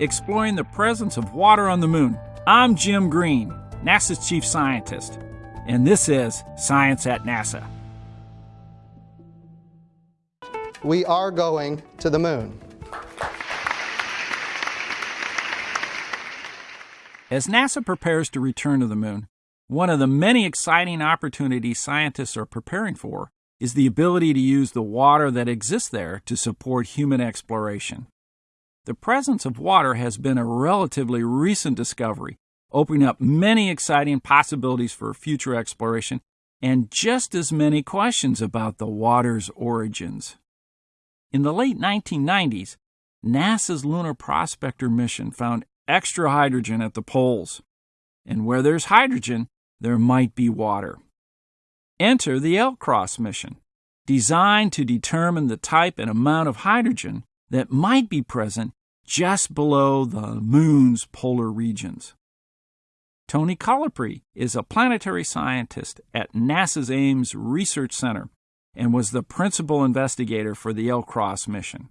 exploring the presence of water on the moon. I'm Jim Green, NASA's chief scientist, and this is Science at NASA. We are going to the moon. As NASA prepares to return to the moon, one of the many exciting opportunities scientists are preparing for is the ability to use the water that exists there to support human exploration. The presence of water has been a relatively recent discovery, opening up many exciting possibilities for future exploration and just as many questions about the water's origins. In the late 1990s, NASA's Lunar Prospector mission found extra hydrogen at the poles. And where there's hydrogen, there might be water. Enter the LCROSS mission, designed to determine the type and amount of hydrogen that might be present just below the Moon's polar regions. Tony Colaprete is a planetary scientist at NASA's Ames Research Center and was the principal investigator for the LCROSS mission.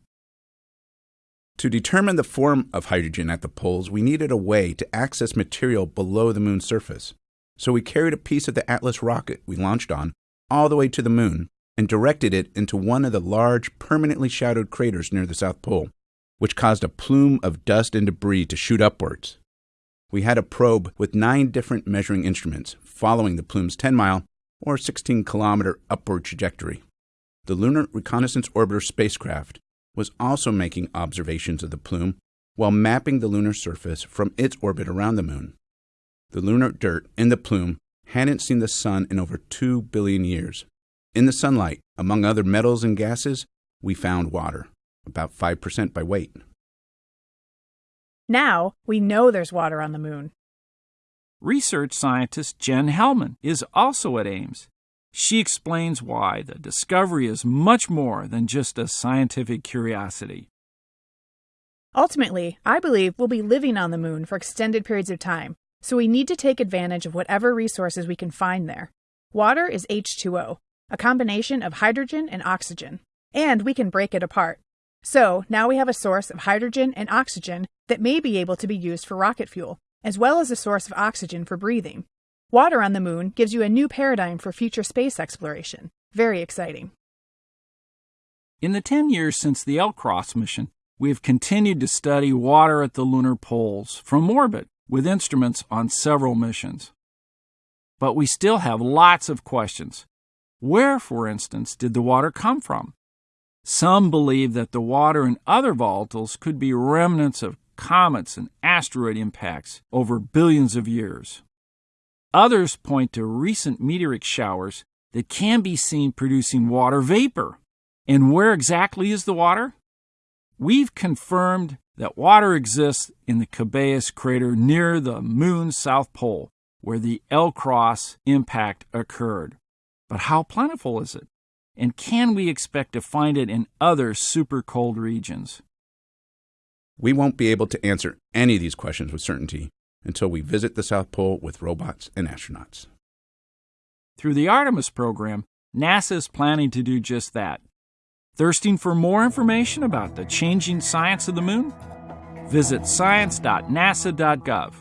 To determine the form of hydrogen at the poles, we needed a way to access material below the moon's surface. So we carried a piece of the Atlas rocket we launched on all the way to the moon and directed it into one of the large, permanently shadowed craters near the South Pole, which caused a plume of dust and debris to shoot upwards. We had a probe with nine different measuring instruments following the plume's 10 mile or 16 kilometer upward trajectory. The Lunar Reconnaissance Orbiter spacecraft was also making observations of the plume while mapping the lunar surface from its orbit around the moon the lunar dirt in the plume hadn't seen the sun in over 2 billion years. In the sunlight, among other metals and gases, we found water, about 5% by weight. Now we know there's water on the moon. Research scientist Jen Heldmann is also at Ames. She explains why the discovery is much more than just a scientific curiosity. Ultimately, I believe we'll be living on the moon for extended periods of time, so we need to take advantage of whatever resources we can find there. Water is H2O, a combination of hydrogen and oxygen, and we can break it apart. So now we have a source of hydrogen and oxygen that may be able to be used for rocket fuel, as well as a source of oxygen for breathing. Water on the moon gives you a new paradigm for future space exploration. Very exciting. In the 10 years since the LCROSS mission, we have continued to study water at the lunar poles from orbit with instruments on several missions. But we still have lots of questions. Where, for instance, did the water come from? Some believe that the water in other volatiles could be remnants of comets and asteroid impacts over billions of years. Others point to recent meteoric showers that can be seen producing water vapor. And where exactly is the water? We've confirmed that water exists in the Cabeus crater near the moon's south pole, where the LCROSS impact occurred. But how plentiful is it? And can we expect to find it in other super cold regions? We won't be able to answer any of these questions with certainty until we visit the South Pole with robots and astronauts. Through the Artemis program, NASA is planning to do just that. Thirsting for more information about the changing science of the moon? Visit science.nasa.gov.